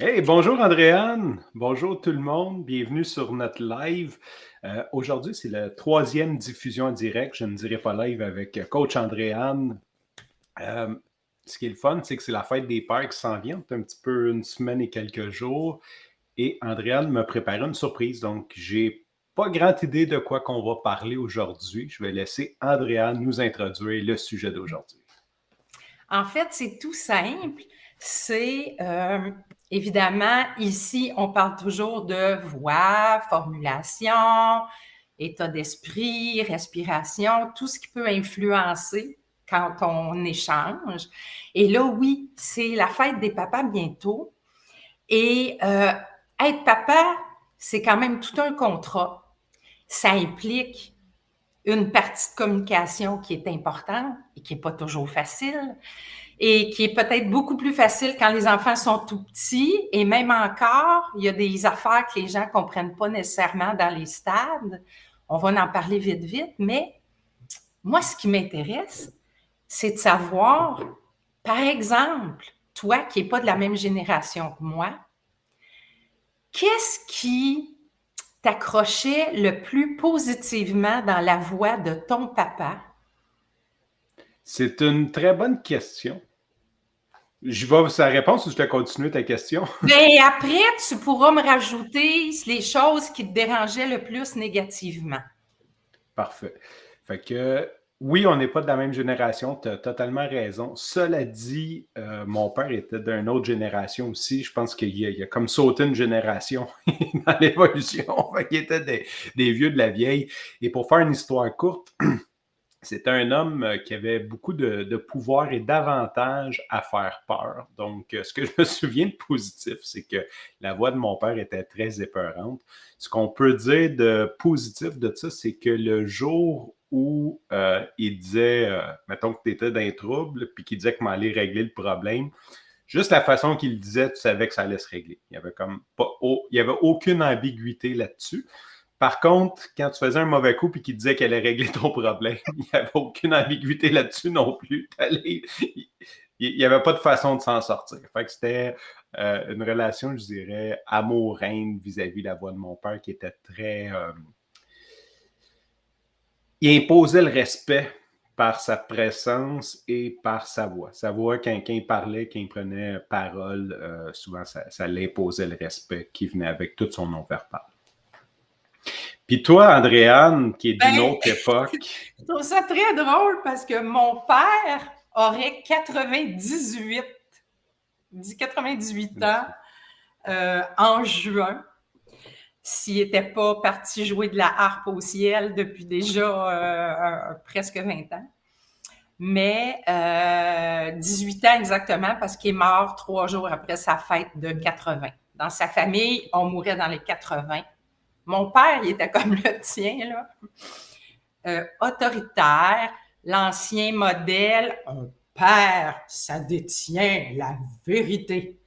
Hey, bonjour Andréane, bonjour tout le monde, bienvenue sur notre live. Euh, aujourd'hui, c'est la troisième diffusion en direct, je ne dirais pas live avec coach Andréane. Euh, ce qui est le fun, c'est que c'est la fête des pères qui s'en vient, un petit peu une semaine et quelques jours. Et Andréane me prépare une surprise, donc j'ai pas grande idée de quoi qu'on va parler aujourd'hui. Je vais laisser Andréane nous introduire le sujet d'aujourd'hui. En fait, c'est tout simple. C'est euh, Évidemment, ici, on parle toujours de voix, formulation, état d'esprit, respiration, tout ce qui peut influencer quand on échange. Et là, oui, c'est la fête des papas bientôt. Et euh, être papa, c'est quand même tout un contrat. Ça implique une partie de communication qui est importante et qui n'est pas toujours facile et qui est peut-être beaucoup plus facile quand les enfants sont tout petits. Et même encore, il y a des affaires que les gens ne comprennent pas nécessairement dans les stades. On va en parler vite, vite. Mais moi, ce qui m'intéresse, c'est de savoir, par exemple, toi qui n'es pas de la même génération que moi, qu'est-ce qui t'accrochait le plus positivement dans la voix de ton papa? C'est une très bonne question. Je vais sa réponse ou je vais continuer ta question? Bien, après, tu pourras me rajouter les choses qui te dérangeaient le plus négativement. Parfait. Fait que oui, on n'est pas de la même génération, tu as totalement raison. Cela dit, euh, mon père était d'une autre génération aussi. Je pense qu'il a, a, comme sauté une génération dans l'évolution. Il était des, des, vieux de la vieille. Et pour faire une histoire courte, c'était un homme euh, qui avait beaucoup de, pouvoir et d'avantages à faire peur. Donc, euh, ce que je me souviens de positif, c'est que la voix de mon père était très épeurante. Ce qu'on peut dire de positif de ça, c'est que le jour où euh, il disait, mettons que tu étais dans un trouble, puis qu'il disait que m'allait régler le problème, juste la façon qu'il disait, tu savais que ça allait se régler. Il n'y avait comme il avait aucune ambiguïté là-dessus. Par contre, quand tu faisais un mauvais coup et qu'il disait qu'elle allait régler ton problème, il n'y avait aucune ambiguïté là-dessus non plus. il n'y avait pas de façon de s'en sortir. C'était euh, une relation, je dirais, amour-reine vis-à-vis de la voix de mon père qui était très. Euh, il imposait le respect par sa présence et par sa voix. Sa voix, quand, il parlait, quand il prenait parole, euh, souvent ça, ça l'imposait le respect qui venait avec tout son nom verbal. Puis toi, Andréane, qui est d'une ben, autre époque. Je trouve ça très drôle parce que mon père aurait 98, 98 ans euh, en juin s'il n'était pas parti jouer de la harpe au ciel depuis déjà euh, presque 20 ans. Mais 18 euh, ans exactement parce qu'il est mort trois jours après sa fête de 80. Dans sa famille, on mourait dans les 80. Mon père, il était comme le tien, là. Euh, autoritaire, l'ancien modèle, un père, ça détient la vérité.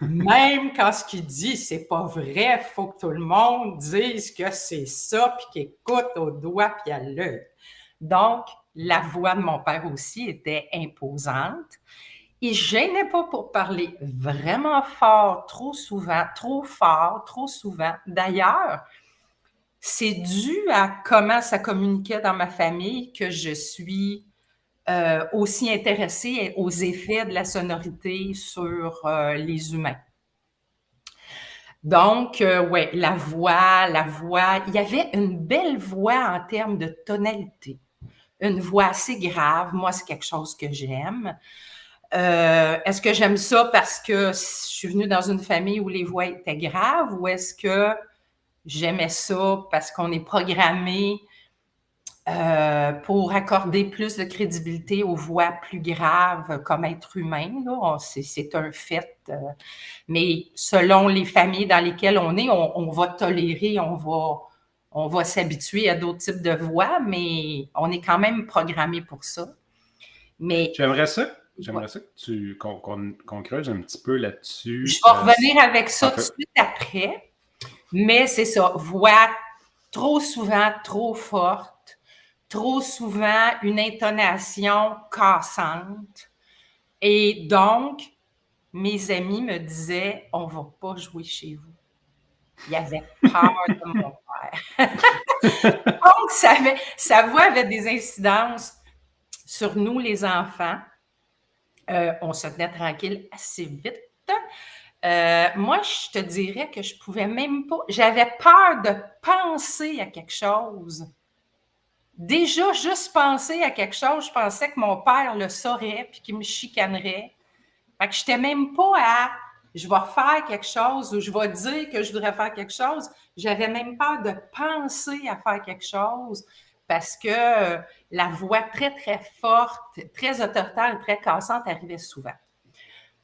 Même quand ce qu'il dit, c'est pas vrai, il faut que tout le monde dise que c'est ça, puis qu'il écoute au doigt puis à l'œil. Donc, la voix de mon père aussi était imposante. Il gênait pas pour parler vraiment fort, trop souvent, trop fort, trop souvent. D'ailleurs, c'est dû à comment ça communiquait dans ma famille que je suis euh, aussi intéressée aux effets de la sonorité sur euh, les humains. Donc, euh, ouais, la voix, la voix, il y avait une belle voix en termes de tonalité, une voix assez grave. Moi, c'est quelque chose que j'aime. est-ce que j'aime ça parce que je suis venue dans une famille où les voix étaient graves ou est-ce que J'aimais ça parce qu'on est programmé euh, pour accorder plus de crédibilité aux voix plus graves comme être humain. C'est un fait. Euh, mais selon les familles dans lesquelles on est, on, va tolérer, on va, on va s'habituer à d'autres types de voix, mais on est quand même programmé pour ça. Mais J'aimerais ça. J'aimerais ça qu'on creuse un petit peu là-dessus. Je vais revenir avec ça tout de suite après. Mais c'est ça, voix trop souvent trop forte, trop souvent une intonation cassante. Et donc, mes amis me disaient On va pas jouer chez vous. Il avait peur de mon père. Donc, sa voix avait des incidences sur nous, les enfants. Euh, on se tenait tranquille assez vite. Euh, moi, je te dirais que je pouvais même pas. J'avais peur de penser à quelque chose. Déjà, juste penser à quelque chose, je pensais que mon père le saurait puis qu'il me chicanerait. Fait que je n'étais même pas à je vais faire quelque chose ou je vais dire que je voudrais faire quelque chose. J'avais même peur de penser à faire quelque chose parce que euh, la voix très, très forte, très autoritaire et très cassante arrivait souvent.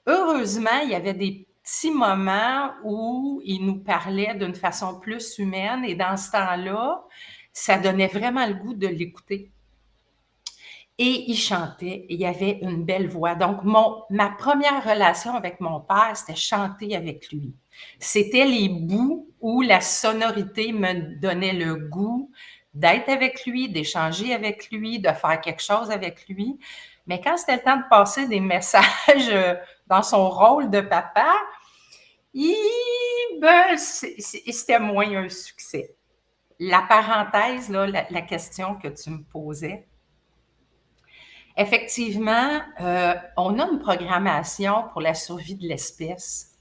Heureusement, il y avait des petits moments où il nous parlait d'une façon plus humaine et dans ce temps-là, ça donnait vraiment le goût de l'écouter. Et il chantait, et il avait une belle voix. Donc, mon, ma première relation avec mon père, c'était chanter avec lui. C'était les bouts où la sonorité me donnait le goût d'être avec lui, d'échanger avec lui, de faire quelque chose avec lui. Mais quand c'était le temps de passer des messages dans son rôle de papa, ben, c'était moins un succès. La parenthèse, là, la question que tu me posais, Effectivement, euh, on a une programmation pour la survie de l'espèce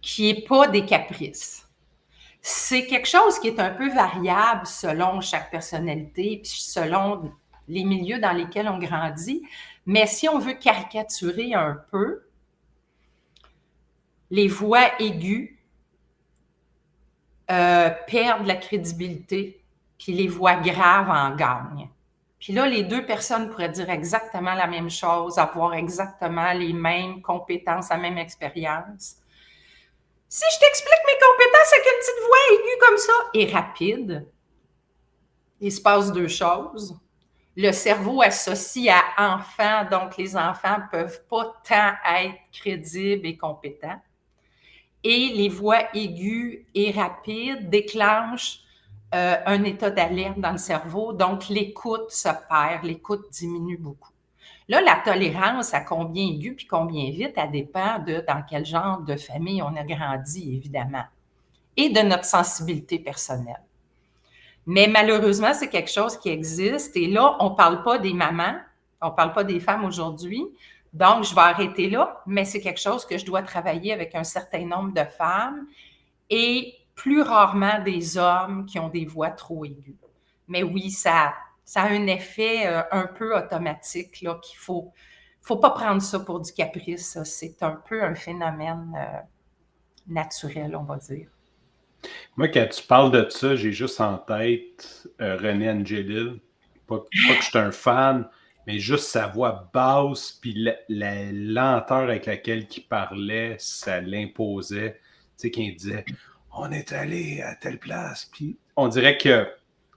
qui n'est pas des caprices. C'est quelque chose qui est un peu variable selon chaque personnalité, puis selon les milieux dans lesquels on grandit. Mais si on veut caricaturer un peu, les voix aiguës euh, perdent la crédibilité, puis les voix graves en gagnent. Puis là, les deux personnes pourraient dire exactement la même chose, avoir exactement les mêmes compétences, la même expérience. Si je t'explique mes compétences avec une petite voix aiguë comme ça et rapide, il se passe deux choses. Le cerveau associe à enfant, donc les enfants ne peuvent pas tant être crédibles et compétents. Et les voix aiguës et rapides déclenchent euh, un état d'alerte dans le cerveau, donc l'écoute se perd, l'écoute diminue beaucoup. Là, la tolérance à combien aigu puis combien vite, elle dépend de dans quel genre de famille on a grandi, évidemment, et de notre sensibilité personnelle. Mais malheureusement, c'est quelque chose qui existe. Et là, on ne parle pas des mamans, on ne parle pas des femmes aujourd'hui. Donc, je vais arrêter là, mais c'est quelque chose que je dois travailler avec un certain nombre de femmes. Et plus rarement des hommes qui ont des voix trop aiguës. Mais oui, ça, ça a un effet euh, un peu automatique là, qu'il faut, faut pas prendre ça pour du caprice. C'est un peu un phénomène euh, naturel, on va dire. Moi, quand tu parles de ça, j'ai juste en tête euh, René Angelil. Pas, que je suis un fan, mais juste sa voix basse, puis la, lenteur avec laquelle il parlait, ça l'imposait. Tu sais, qu'il disait on est allé à telle place. Puis on dirait que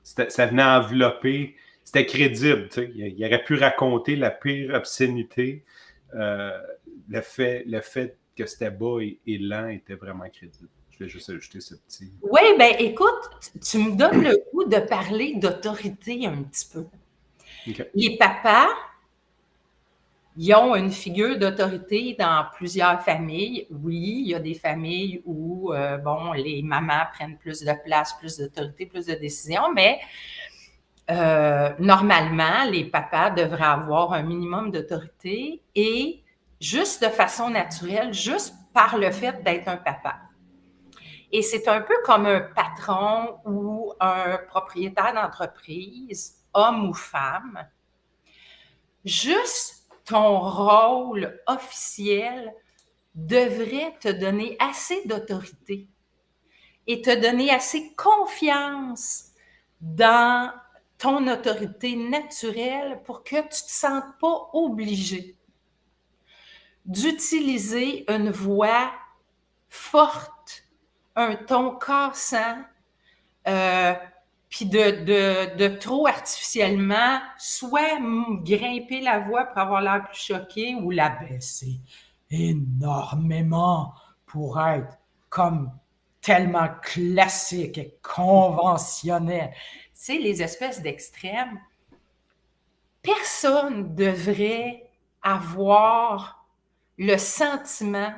ça venait envelopper, c'était crédible. Il, aurait pu raconter la pire obscénité. Euh, le, fait, le fait que c'était bas et, lent était vraiment crédible. Je vais juste ajouter ce petit. Oui, ben écoute, tu me donnes le goût de parler d'autorité un petit peu. Les papas, ils ont une figure d'autorité dans plusieurs familles. Oui, il y a des familles où, euh, bon, les mamans prennent plus de place, plus d'autorité, plus de décision, mais euh, normalement, les papas devraient avoir un minimum d'autorité et juste de façon naturelle, juste par le fait d'être un papa. Et c'est un peu comme un patron ou un propriétaire d'entreprise, homme ou femme. Juste ton rôle officiel devrait te donner assez d'autorité et te donner assez confiance dans ton autorité naturelle pour que tu ne te sentes pas obligé d'utiliser une voix forte, un ton cassant, puis de, de, trop artificiellement soit grimper la voix pour avoir l'air plus choqué ou la baisser énormément pour être comme tellement classique et conventionnel. Tu sais, les espèces d'extrêmes, personne devrait avoir le sentiment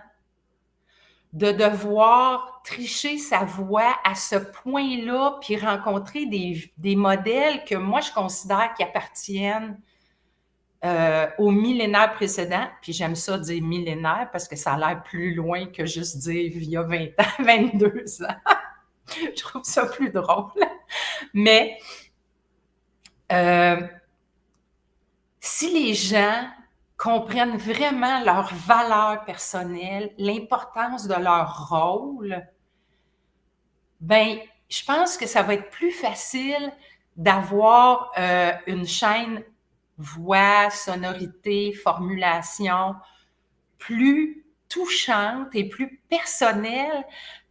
de devoir tricher sa voix à ce point-là, puis rencontrer des, modèles que moi, je considère qui appartiennent euh, au millénaire précédent. Puis j'aime ça dire millénaire parce que ça a l'air plus loin que juste dire il y a 20 ans, 22 ans. je trouve ça plus drôle. Mais euh, si les gens comprennent vraiment leur valeur personnelle, l'importance de leur rôle, ben, je pense que ça va être plus facile d'avoir euh, une chaîne voix, sonorité, formulation plus touchante et plus personnelle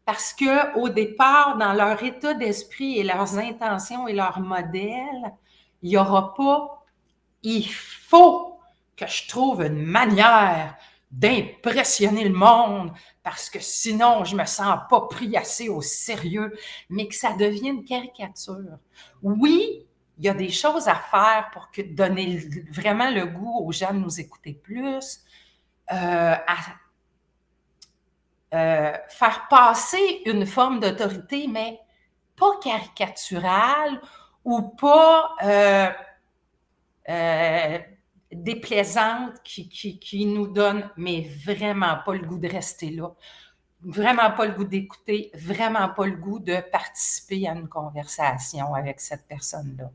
parce que au départ, dans leur état d'esprit et leurs intentions et leurs modèles, il n'y aura pas il faut que je trouve une manière d'impressionner le monde parce que sinon je me sens pas pris assez au sérieux, mais que ça devienne caricature. Oui, il y a des choses à faire pour donner vraiment le goût aux gens de nous écouter plus, euh, à euh, faire passer une forme d'autorité, mais pas caricaturale ou pas euh, déplaisante qui, qui, nous donne, mais vraiment pas le goût de rester là, vraiment pas le goût d'écouter, vraiment pas le goût de participer à une conversation avec cette personne-là.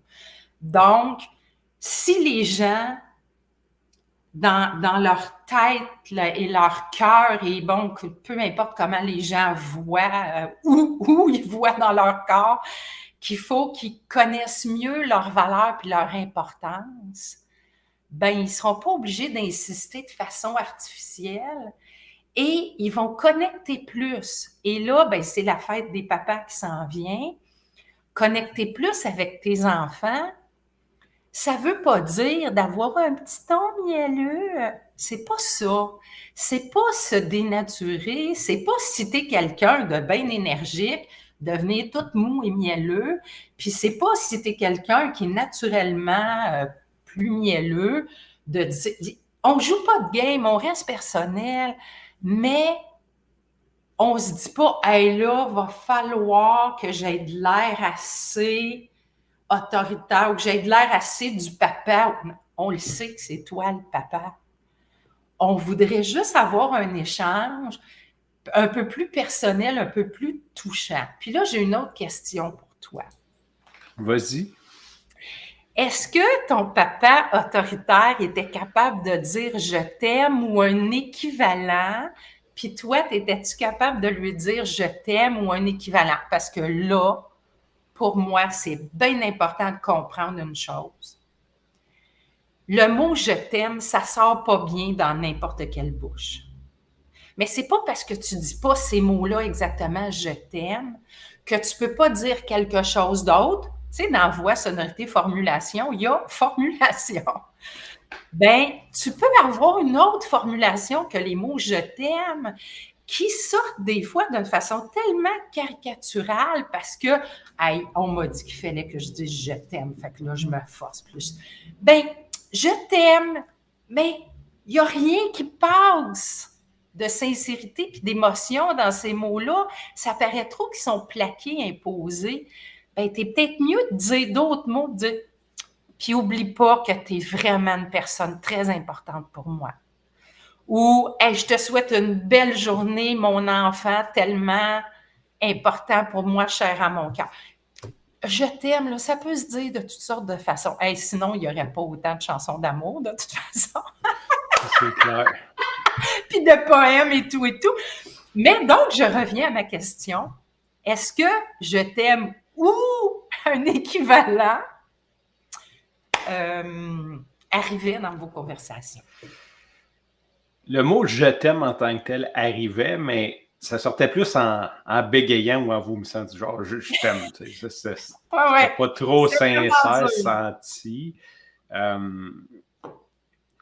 Donc, si les gens, dans, dans leur tête et leur cœur, et bon, peu importe comment les gens voient, euh, où, où ils voient dans leur corps, qu'il faut qu'ils connaissent mieux leur valeur et leur importance, ben, ils ne seront pas obligés d'insister de façon artificielle et ils vont connecter plus. Et là, ben, c'est la fête des papas qui s'en vient. Connecter plus avec tes enfants, ça ne veut pas dire d'avoir un petit ton mielleux. C'est pas ça. C'est pas se dénaturer. C'est pas citer quelqu'un de bien énergique, devenir tout mou et mielleux. Puis c'est pas citer quelqu'un qui naturellement euh, plus mielleux, de on joue pas de game, on reste personnel, mais on se dit pas, hey là, va falloir que j'aie de l'air assez autoritaire ou que j'aie de l'air assez du papa. On le sait que c'est toi le papa. On voudrait juste avoir un échange un peu plus personnel, un peu plus touchant. Puis là, j'ai une autre question pour toi. Vas-y. Est-ce que ton papa autoritaire était capable de dire je t'aime ou un équivalent? Puis toi, étais-tu capable de lui dire je t'aime ou un équivalent? Parce que là, pour moi, c'est bien important de comprendre une chose. Le mot je t'aime, ça sort pas bien dans n'importe quelle bouche. Mais c'est pas parce que tu dis pas ces mots-là exactement je t'aime que tu peux pas dire quelque chose d'autre tu sais, dans voix, sonorité, formulation, il y a formulation. Ben, tu peux avoir une autre formulation que les mots je t'aime qui sortent des fois d'une façon tellement caricaturale parce que, hey, on m'a dit qu'il fallait que je dise je t'aime, fait que là, je me force plus. Ben, je t'aime, mais il n'y a rien qui passe de sincérité puis d'émotion dans ces mots-là. Ça paraît trop qu'ils sont plaqués, imposés ben, tu peut-être mieux de dire d'autres mots, de dire, puis oublie pas que tu es vraiment une personne très importante pour moi. Ou, je te souhaite une belle journée, mon enfant, tellement important pour moi, cher à mon cœur. Je t'aime, ça peut se dire de toutes sortes de façons. sinon, il n'y aurait pas autant de chansons d'amour, de toute façon. C'est clair. Puis de poèmes et tout et tout. Mais donc, je reviens à ma question. Est-ce que je t'aime ou un équivalent euh, arrivait dans vos conversations? Le mot je t'aime en tant que tel arrivait, mais ça sortait plus en, bégayant ou en vous me du genre je, t'aime. C'est pas trop sincère, senti. Euh,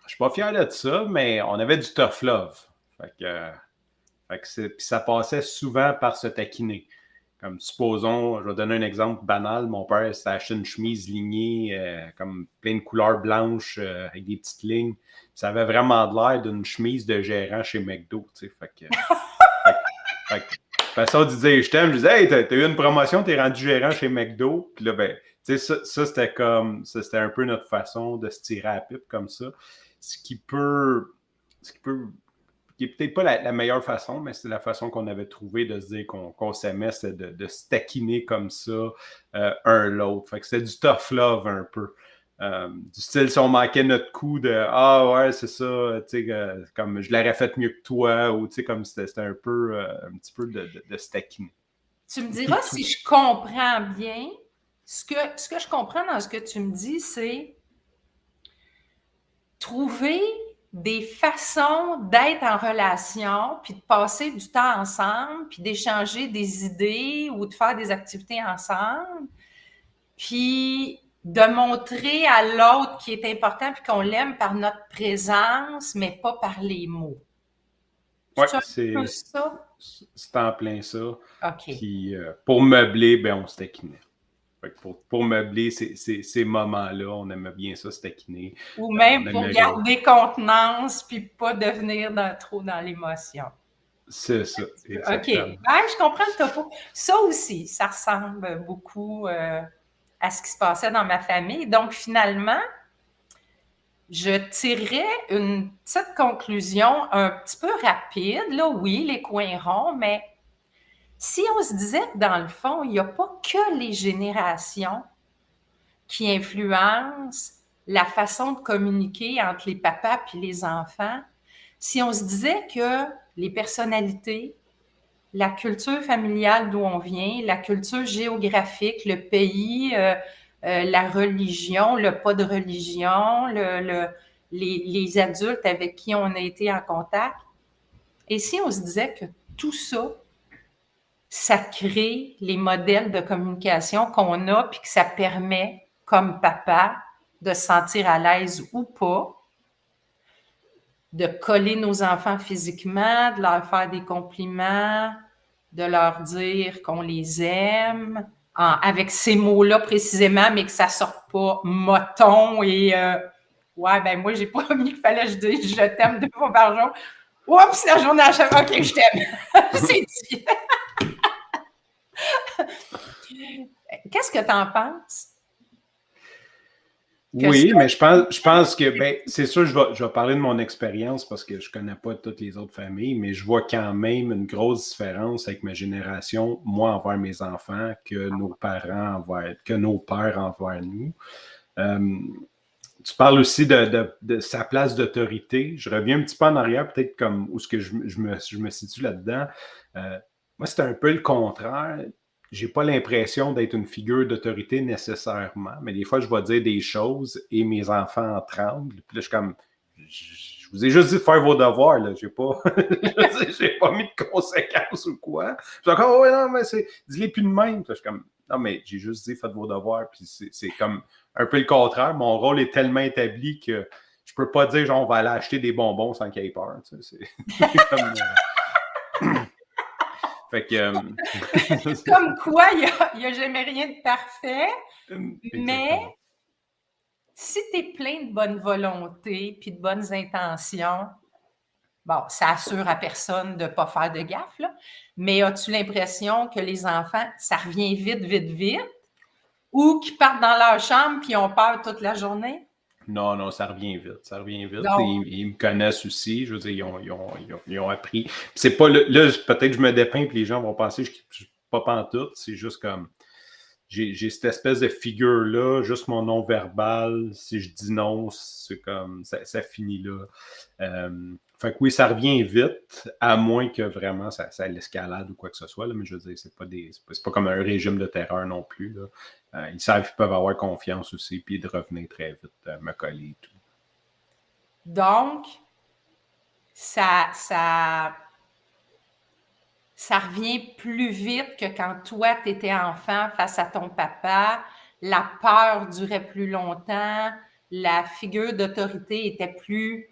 je suis pas fier de ça, mais on avait du tough love. Fait que, ça passait souvent par se taquiner. Comme supposons, je vais donner un exemple banal, mon père s'est acheté une chemise lignée, comme plein de couleurs blanches avec des petites lignes. Ça avait vraiment l'air d'une chemise de gérant chez McDo. Fait que, dire je t'aime, je disais, hey, t'as eu une promotion, t'es rendu gérant chez McDo. Puis là, ben, tu sais, ça, ça c'était comme, c'était un peu notre façon de se tirer à la pipe comme ça. Ce qui peut, ce qui peut, qui est peut-être pas la, meilleure façon, mais c'est la façon qu'on avait trouvé de se dire qu'on s'aimait, c'est de, de, se taquiner comme ça, euh, un l'autre. Fait que c'était du tough love un peu. Euh, du style, si on manquait notre coup de Ah ouais, c'est ça, tu sais, comme je l'aurais fait mieux que toi, ou tu sais, comme c'était un peu, euh, un petit peu de, de, Tu me diras si je comprends bien. Ce que, ce que je comprends dans ce que tu me dis, c'est trouver des façons d'être en relation, puis de passer du temps ensemble, puis d'échanger des idées ou de faire des activités ensemble. Puis de montrer à l'autre qui est important puis qu'on l'aime par notre présence, mais pas par les mots. Oui, c'est ça. C'est en plein ça. OK. Puis, euh, pour meubler, ben, on se taquinait. Pour, pour, meubler ces, moments-là, on aimait bien ça, se taquiner. Ou même pour garder contenance puis pas devenir trop dans l'émotion. C'est ça. OK. je comprends le topo. Ça aussi, ça ressemble beaucoup. Euh, à ce qui se passait dans ma famille. Donc, finalement, je tirais une petite conclusion un petit peu rapide. Là, oui, les coins ronds, mais si on se disait que dans le fond, il n'y a pas que les générations qui influencent la façon de communiquer entre les papas et les enfants, si on se disait que les personnalités, la culture familiale d'où on vient, la culture géographique, le pays, euh, euh, la religion, le pas de religion, le, les, adultes avec qui on a été en contact. Et si on se disait que tout ça, ça crée les modèles de communication qu'on a, puis que ça permet, comme papa, de se sentir à l'aise ou pas, de coller nos enfants physiquement, de leur faire des compliments, de leur dire qu'on les aime, avec ces mots-là précisément, mais que ça ne sorte pas moton et euh, ouais, ben moi, j'ai pas mis qu'il fallait que je dise je t'aime deux fois par jour. Oups, la journée à chaque OK, je t'aime. C'est dit. Qu'est-ce que tu en penses? Oui, mais je pense, je pense que, ben, c'est sûr, je vais, je vais parler de mon expérience parce que je ne connais pas toutes les autres familles, mais je vois quand même une grosse différence avec ma génération, moi envers mes enfants, que nos parents envers, que nos pères envers nous. Euh, tu parles aussi de, de, sa place d'autorité. Je reviens un petit peu en arrière, peut-être comme où ce que je, je, me, je me situe là-dedans. Euh, moi, c'est un peu le contraire j'ai pas l'impression d'être une figure d'autorité nécessairement, mais des fois, je vais dire des choses et mes enfants en tremblent. Puis là, je suis comme, je vous ai juste dit de faire vos devoirs, là. J'ai pas, j'ai pas mis de conséquences ou quoi. Je suis comme, oh, non, mais c'est, dis-les plus de même. je suis comme, non, mais j'ai juste dit, faites vos devoirs. Puis c'est comme un peu le contraire. Mon rôle est tellement établi que je peux pas dire, genre, on va aller acheter des bonbons sans qu'il y ait peur. c'est comme, euh, fait que. Euh, Comme quoi, il n'y a, jamais rien de parfait. Mais si tu es plein de bonne volonté puis de bonnes intentions, bon, ça assure à personne de ne pas faire de gaffe, là. Mais as-tu l'impression que les enfants, ça revient vite, vite, vite? Ou qu'ils partent dans leur chambre puis ont peur toute la journée? Non, non, ça revient vite. Ça revient vite. Ils, me connaissent aussi. Je veux dire, ils ont, ils ont, ils ont, appris. C'est pas là, peut-être que je me dépeins et les gens vont penser que je ne suis pas pantoute. C'est juste comme j'ai cette espèce de figure-là, juste mon nom verbal. Si je dis non, c'est comme ça, ça, finit là. Euh, fait que oui, ça revient vite, à moins que vraiment ça, ça l'escalade ou quoi que ce soit. Là, mais je veux dire, c'est pas des. C'est pas, comme un régime de terreur non plus. Là. Euh, ils savent qu'ils peuvent avoir confiance aussi, puis de revenir très vite, euh, me coller et tout. Donc, ça, ça, ça revient plus vite que quand toi, tu étais enfant face à ton papa. La peur durait plus longtemps. La figure d'autorité était plus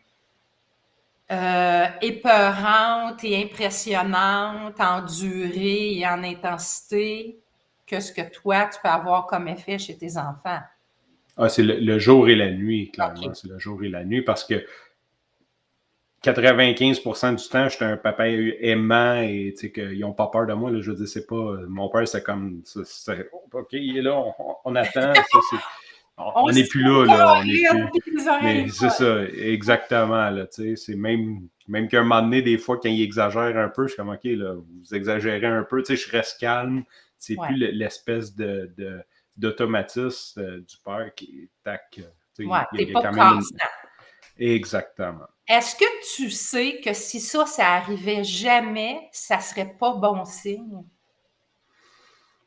euh, épeurante et impressionnante en durée et en intensité que ce que toi, tu peux avoir comme effet chez tes enfants? Ah, c'est le, jour et la nuit, clairement. C'est le jour et la nuit parce que 95% du temps, j'étais un papa aimant et qu'ils n'ont pas peur de moi. Là, je veux dire, c'est pas. Mon père, c'est comme. OK, il est là, on, attend. on n'est plus là, là. On est plus. Mais c'est ça, exactement. Là, c'est même, même qu'à un moment donné, des fois, quand il exagère un peu, je suis comme OK, là, vous exagérez un peu. Je reste calme. C'est plus l'espèce de, d'automatisme euh, du père qui tac. Ouais, pas constant. Exactement. Est-ce que tu sais que si ça, ça arrivait jamais, ça serait pas bon signe?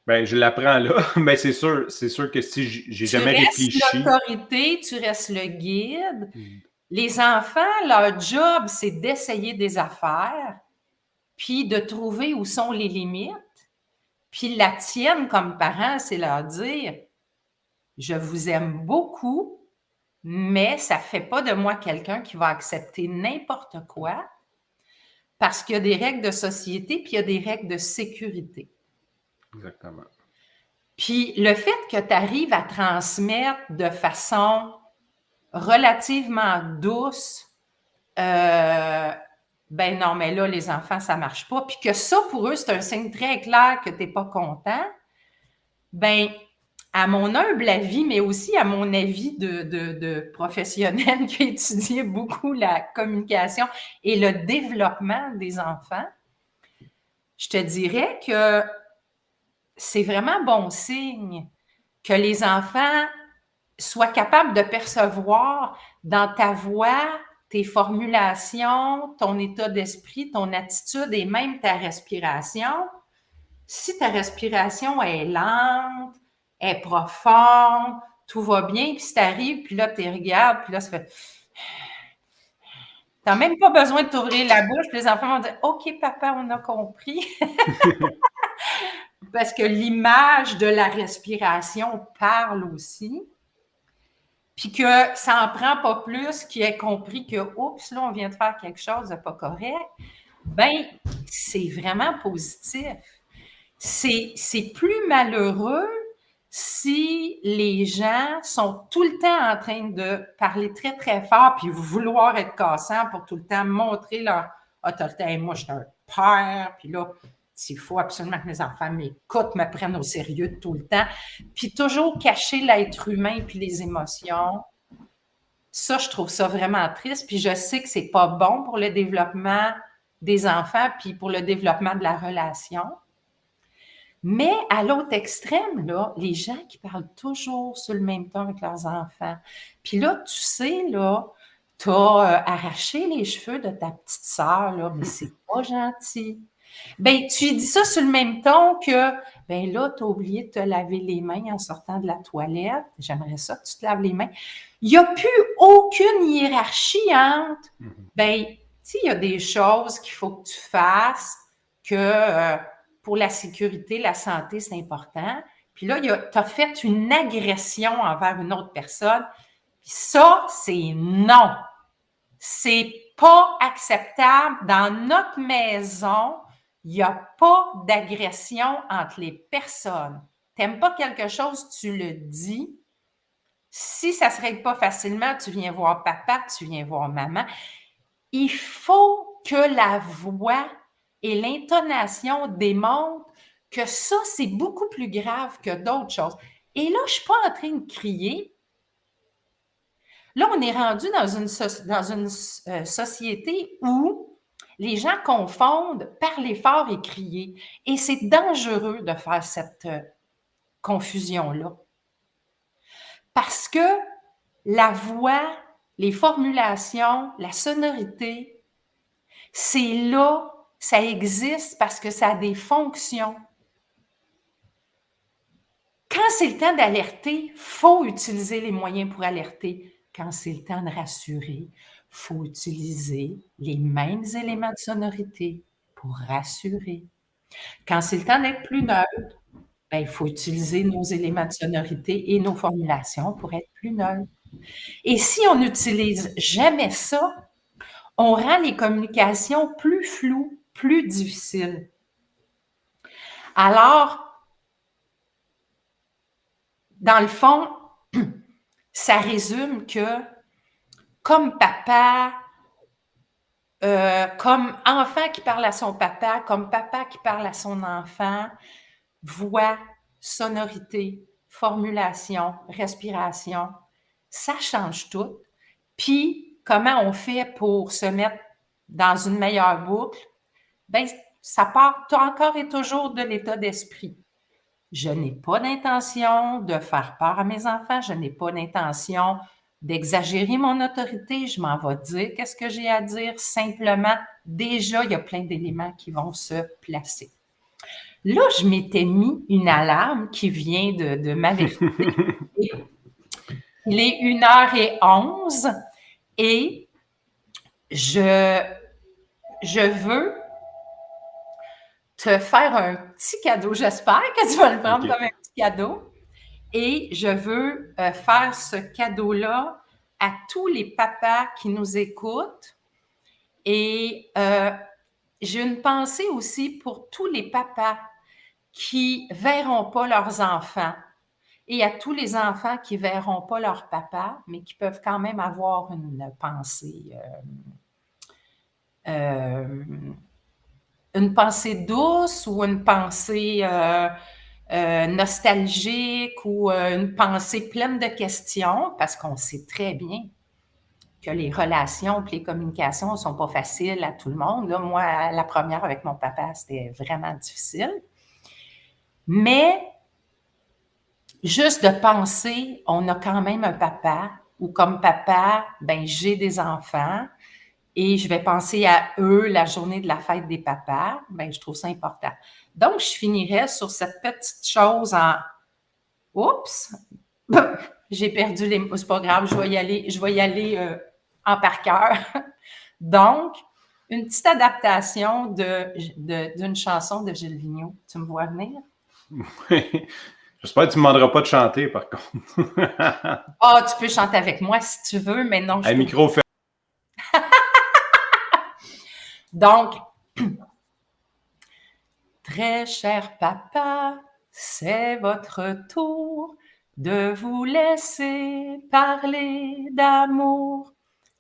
Ben, je l'apprends là, mais c'est sûr, c'est sûr que si j'ai jamais réfléchi. Tu restes l'autorité, tu restes le guide. Mm. Les enfants, leur job, c'est d'essayer des affaires, puis de trouver où sont les limites. Puis la tienne comme parent, c'est leur dire Je vous aime beaucoup, mais ça ne fait pas de moi quelqu'un qui va accepter n'importe quoi parce qu'il y a des règles de société, puis il y a des règles de sécurité. Exactement. Puis le fait que tu arrives à transmettre de façon relativement douce, euh, ben non, mais là, les enfants, ça marche pas. Puis que ça, pour eux, c'est un signe très clair que tu n'es pas content. Ben, à mon humble avis, mais aussi à mon avis de, de, de professionnel qui a étudié beaucoup la communication et le développement des enfants, je te dirais que c'est vraiment bon signe que les enfants soient capables de percevoir dans ta voix, tes formulations, ton état d'esprit, ton attitude et même ta respiration. Si ta respiration est lente, est profonde, tout va bien, puis si t'arrives, puis là, tu regardes, puis là, ça fait... T'as même pas besoin de t'ouvrir la bouche, puis les enfants vont dire « OK, papa, on a compris. » Parce que l'image de la respiration parle aussi puis que ça en prend pas plus qui ait compris que, oups, là, on vient de faire quelque chose de pas correct, ben c'est vraiment positif. C'est plus malheureux si les gens sont tout le temps en train de parler très, très fort puis vouloir être cassants pour tout le temps montrer leur autorité. moi, je suis un père, puis là, il faut absolument que mes enfants m'écoutent, me prennent au sérieux tout le temps. Puis toujours cacher l'être humain puis les émotions. Ça, je trouve ça vraiment triste. Puis je sais que c'est pas bon pour le développement des enfants puis pour le développement de la relation. Mais à l'autre extrême, là, les gens qui parlent toujours sur le même ton avec leurs enfants. Puis là, tu sais, là, tu as euh, arraché les cheveux de ta petite sœur, là, mais c'est pas gentil. Ben, tu dis ça sur le même ton que, ben là, tu as oublié de te laver les mains en sortant de la toilette. J'aimerais ça que tu te laves les mains. Il n'y a plus aucune hiérarchie entre, mm-hmm. ben, tu il y a des choses qu'il faut que tu fasses, que euh, pour la sécurité, la santé, c'est important. Puis là, tu as fait une agression envers une autre personne. Puis ça, c'est non. C'est pas acceptable dans notre maison il n'y a pas d'agression entre les personnes. Tu n'aimes pas quelque chose, tu le dis. Si ça ne se règle pas facilement, tu viens voir papa, tu viens voir maman. Il faut que la voix et l'intonation démontrent que ça, c'est beaucoup plus grave que d'autres choses. Et là, je ne suis pas en train de crier. Là, on est rendu dans une, dans une euh, société où les gens confondent parler fort et crier. Et c'est dangereux de faire cette euh, confusion-là. Parce que la voix, les formulations, la sonorité, c'est là, ça existe parce que ça a des fonctions. Quand c'est le temps d'alerter, faut utiliser les moyens pour alerter. Quand c'est le temps de rassurer, faut utiliser les mêmes éléments de sonorité pour rassurer. Quand c'est le temps d'être plus neutre, ben, il faut utiliser nos éléments de sonorité et nos formulations pour être plus neutre. Et si on n'utilise jamais ça, on rend les communications plus floues, plus difficiles. Alors, dans le fond, ça résume que comme papa, euh, comme enfant qui parle à son papa, comme papa qui parle à son enfant, voix, sonorité, formulation, respiration, ça change tout. Puis, comment on fait pour se mettre dans une meilleure boucle? Bien, ça part encore et toujours de l'état d'esprit. Je n'ai pas d'intention de faire peur à mes enfants, je n'ai pas d'intention d'exagérer mon autorité, je m'en vais dire qu'est-ce que j'ai à dire. Simplement, déjà, il y a plein d'éléments qui vont se placer. Là, je m'étais mis une alarme qui vient de, de m'avertir. Il est 1h11 et je, je veux te faire un petit cadeau. J'espère que tu vas le prendre comme un petit cadeau. Et je veux euh, faire ce cadeau-là à tous les papas qui nous écoutent. Et euh, j'ai une pensée aussi pour tous les papas qui verront pas leurs enfants et à tous les enfants qui verront pas leur papa, mais qui peuvent quand même avoir une pensée, euh, une pensée douce ou une pensée euh, nostalgique ou euh, une pensée pleine de questions, parce qu'on sait très bien que les relations et les communications ne sont pas faciles à tout le monde. Moi, la première avec mon papa, c'était vraiment difficile. Mais juste de penser, on a quand même un papa, ou comme papa, ben j'ai des enfants, et je vais penser à eux la journée de la fête des papas, ben je trouve ça important. Donc, je finirais sur cette petite chose en Oups, j'ai perdu les mots, c'est pas grave, je vais y aller, je vais y aller euh, en par cœur. Donc, une petite adaptation d'une de, chanson de Gilles Vigneault. Tu me vois venir? Oui. J'espère que tu ne me demanderas pas de chanter, par contre. Ah, tu peux chanter avec moi si tu veux, mais non. Un micro fait. Donc, Très cher papa, c'est votre tour de vous laisser parler d'amour.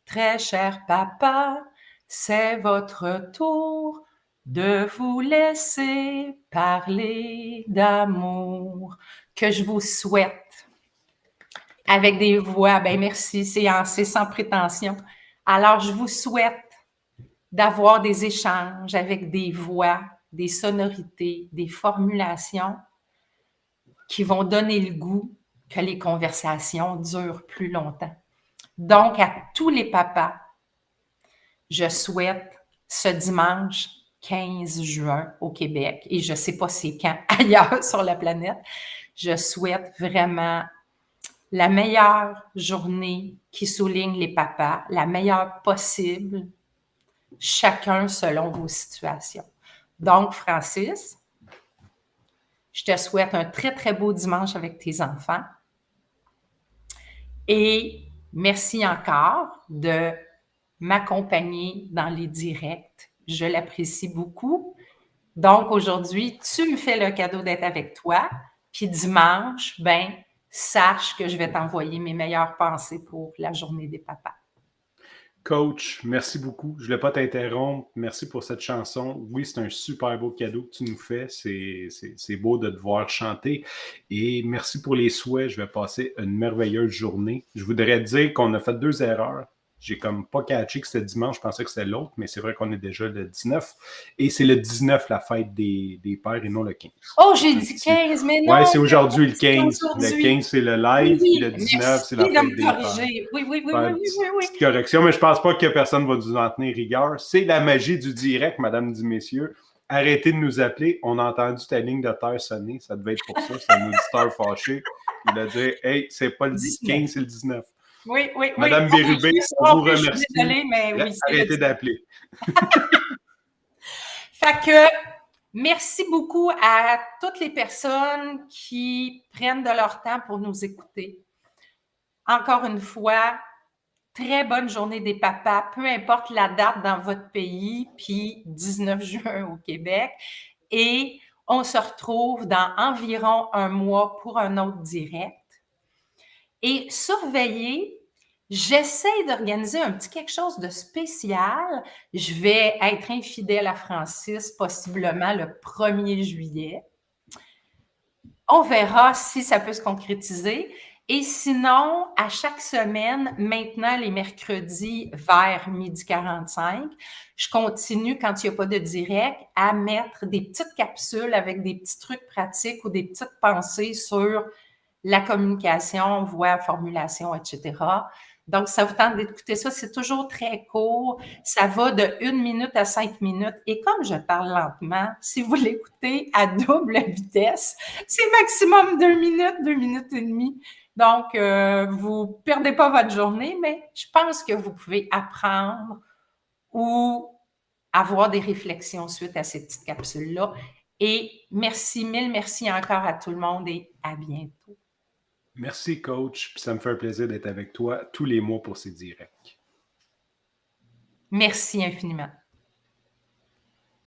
Très cher papa, c'est votre tour de vous laisser parler d'amour que je vous souhaite avec des voix. Ben merci, c'est sans prétention. Alors, je vous souhaite d'avoir des échanges avec des voix des sonorités, des formulations qui vont donner le goût que les conversations durent plus longtemps. Donc, à tous les papas, je souhaite ce dimanche 15 juin au Québec, et je ne sais pas c'est quand ailleurs sur la planète, je souhaite vraiment la meilleure journée qui souligne les papas, la meilleure possible, chacun selon vos situations. Donc, Francis, je te souhaite un très, très beau dimanche avec tes enfants. Et merci encore de m'accompagner dans les directs. Je l'apprécie beaucoup. Donc, aujourd'hui, tu me fais le cadeau d'être avec toi. Puis dimanche, ben, sache que je vais t'envoyer mes meilleures pensées pour la journée des papas. Coach, merci beaucoup. Je ne voulais pas t'interrompre. Merci pour cette chanson. Oui, c'est un super beau cadeau que tu nous fais. C'est beau de te voir chanter. Et merci pour les souhaits. Je vais passer une merveilleuse journée. Je voudrais dire qu'on a fait deux erreurs. J'ai comme pas catché que c'était dimanche, je pensais que c'était l'autre, mais c'est vrai qu'on est déjà le 19. Et c'est le 19 la fête des, des pères et non le 15. Oh, j'ai dit 15, mais non! Oui, c'est aujourd'hui le 15. Le 15, c'est le live, oui, le 19, c'est la fête des pères. Oui, oui, oui, oui, oui, oui, oui. Petite correction, mais je pense pas que personne va nous en tenir rigueur. C'est la magie du direct, mesdames et messieurs. Arrêtez de nous appeler. On a entendu ta ligne de terre sonner. Ça devait être pour ça. C'est un auditeur fâché. Il a dit Hey, c'est pas le 15, c'est le 19. Oui, oui, oui. Madame Bérubé, je vous remercie. Désolée, mais oui. Arrêtez d'appeler. fait que merci beaucoup à toutes les personnes qui prennent de leur temps pour nous écouter. Encore une fois, très bonne journée des papas, peu importe la date dans votre pays, puis 19 juin au Québec. Et on se retrouve dans environ un mois pour un autre direct. Et surveillez, j'essaie d'organiser un petit quelque chose de spécial. Je vais être infidèle à Francis, possiblement le 1er juillet. On verra si ça peut se concrétiser. Et sinon, à chaque semaine, maintenant les mercredis vers midi 45, je continue, quand il n'y a pas de direct, à mettre des petites capsules avec des petits trucs pratiques ou des petites pensées sur la communication, voix, formulation, etc. Donc, ça vous tente d'écouter ça. C'est toujours très court. Ça va de une minute à cinq minutes. Et comme je parle lentement, si vous l'écoutez à double vitesse, c'est maximum deux minutes, deux minutes et demie. Donc, euh, vous ne perdez pas votre journée, mais je pense que vous pouvez apprendre ou avoir des réflexions suite à ces petites capsules-là. Et merci, mille merci encore à tout le monde et à bientôt. Merci, coach. Ça me fait un plaisir d'être avec toi tous les mois pour ces directs. Merci infiniment.